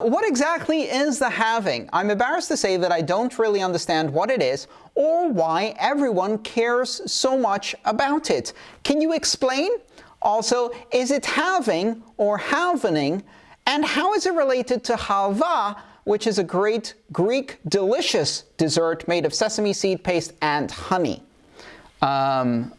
What exactly is the halving? I'm embarrassed to say that I don't really understand what it is or why everyone cares so much about it. Can you explain? Also, is it halving or halvening? And how is it related to halva, which is a great Greek delicious dessert made of sesame seed paste and honey? Um,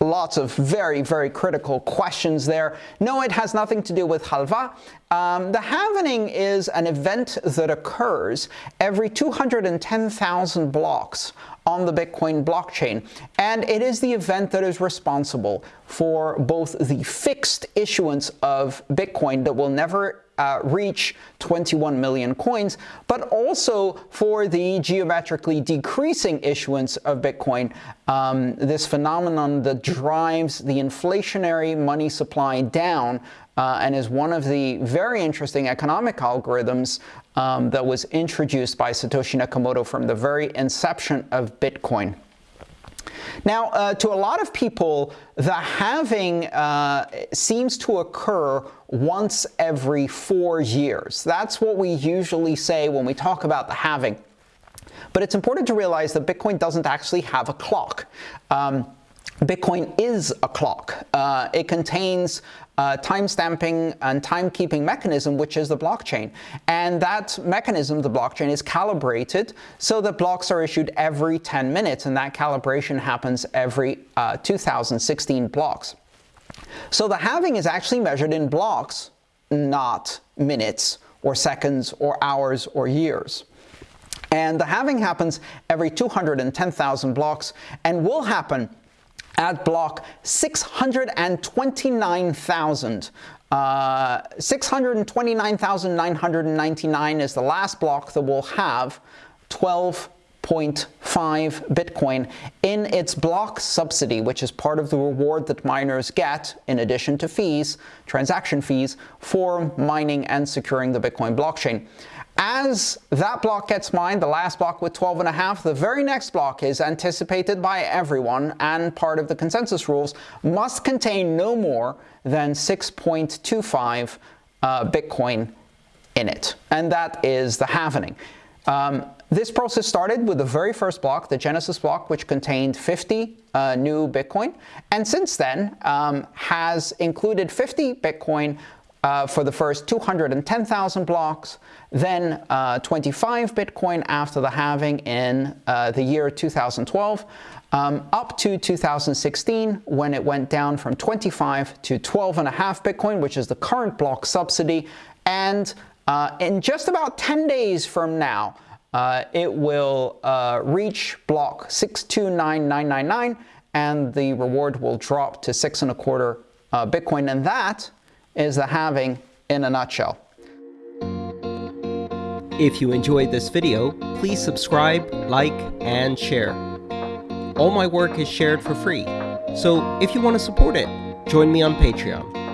lots of very, very critical questions there. No, it has nothing to do with halva. Um, the halvening is an event that occurs every 210,000 blocks on the Bitcoin blockchain. And it is the event that is responsible for both the fixed issuance of Bitcoin that will never uh, reach 21 million coins, but also for the geometrically decreasing issuance of Bitcoin, um, this phenomenon that drives the inflationary money supply down uh, and is one of the very interesting economic algorithms um, that was introduced by Satoshi Nakamoto from the very inception of Bitcoin. Now, uh, to a lot of people, the halving uh, seems to occur once every four years. That's what we usually say when we talk about the halving. But it's important to realize that Bitcoin doesn't actually have a clock. Um, Bitcoin is a clock. Uh, it contains uh, time-stamping and timekeeping mechanism, which is the blockchain. And that mechanism, the blockchain, is calibrated so that blocks are issued every 10 minutes, and that calibration happens every uh, 2016 blocks. So the halving is actually measured in blocks, not minutes or seconds or hours or years. And the halving happens every 210,000 blocks and will happen at block 629,000. Uh, 629,999 is the last block that will have 12 0.5 Bitcoin in its block subsidy, which is part of the reward that miners get in addition to fees, transaction fees, for mining and securing the Bitcoin blockchain. As that block gets mined, the last block with 12 and a half, the very next block is anticipated by everyone and part of the consensus rules must contain no more than 6.25 uh, Bitcoin in it. And that is the halvening. Um, this process started with the very first block, the Genesis block, which contained 50 uh, new Bitcoin, and since then um, has included 50 Bitcoin uh, for the first 210,000 blocks, then uh, 25 Bitcoin after the halving in uh, the year 2012, um, up to 2016 when it went down from 25 to 12 and a half Bitcoin, which is the current block subsidy, and uh, in just about 10 days from now, uh, it will uh, reach block 629999 and the reward will drop to six and a quarter Bitcoin. And that is the halving in a nutshell. If you enjoyed this video, please subscribe, like, and share. All my work is shared for free, so if you want to support it, join me on Patreon.